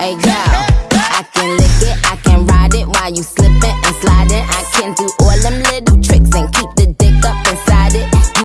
Hey yo, I can lick it, I can ride it while you slipping and sliding. I can do all them little tricks and keep the.